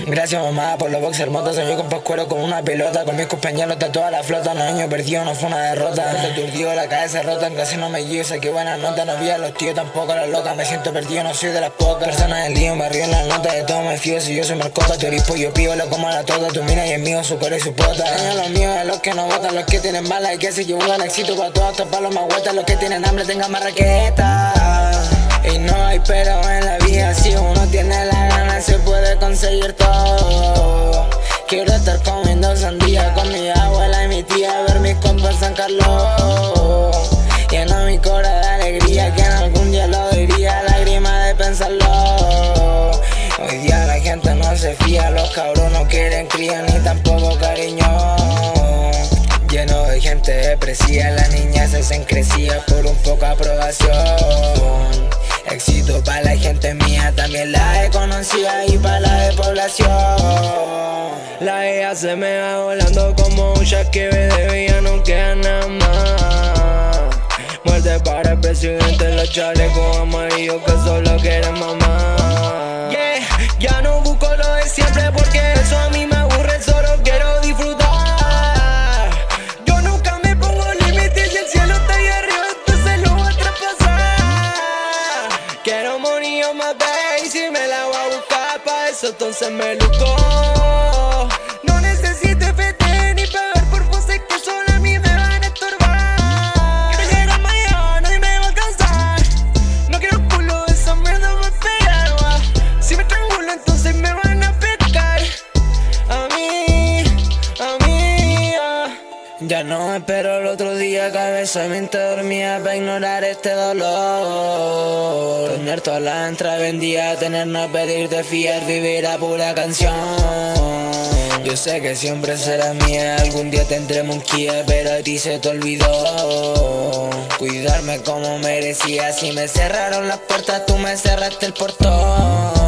Gracias mamá por los boxers motos Soy con pascuero con una pelota Con mis compañeros de toda la flota No año perdido, no fue una derrota. Te turdió la cabeza rota En clase no me guío, que buena nota No vi a los tíos tampoco las locas Me siento perdido, no soy de las pocas. Personas del lío, me río en la nota De todo me fío si yo soy marcota Tu eres yo pío, lo como a la tota Tu mira y es mío, su core y su pota. Daño los míos, a los que no votan Los que tienen balas y que se llevan éxito Para todos estos palos más vueltas Los que tienen hambre tengan más raqueta. Y no hay pero en la vida Si uno tiene la se puede conseguir todo. Quiero estar comiendo sandía con mi abuela y mi tía Ver mis compas San Carlos. Lleno mi cora de alegría que en algún día lo diría Lágrima de pensarlo. Hoy día la gente no se fía Los cabros no quieren cría ni tampoco cariño. Lleno de gente depresiva La niña se encrecía por un poco aprobación. Éxito para la gente mía, también la conocido y para la de población. La ella se me va volando como un ve de no queda nada más. Muerte para el presidente, los chalecos amarillos que solo quieren mamá. Entonces me lucó No necesito FT ni pagar por voces que solo a mí me van a estorbar. Quiero llegar mañana, nadie me va a alcanzar. No quiero culo, esa mierda me pega Si me trangulo entonces me van a pescar. A mí, a mí, ah. Ya no espero el otro día, cabeza mente para ignorar este dolor Tener toda la entrada vendida, tener no pedirte fiar, vivir a pura canción. Yo sé que siempre será mía, algún día tendremos un Kia, pero a ti se te olvidó. Cuidarme como merecía, si me cerraron las puertas tú me cerraste el portón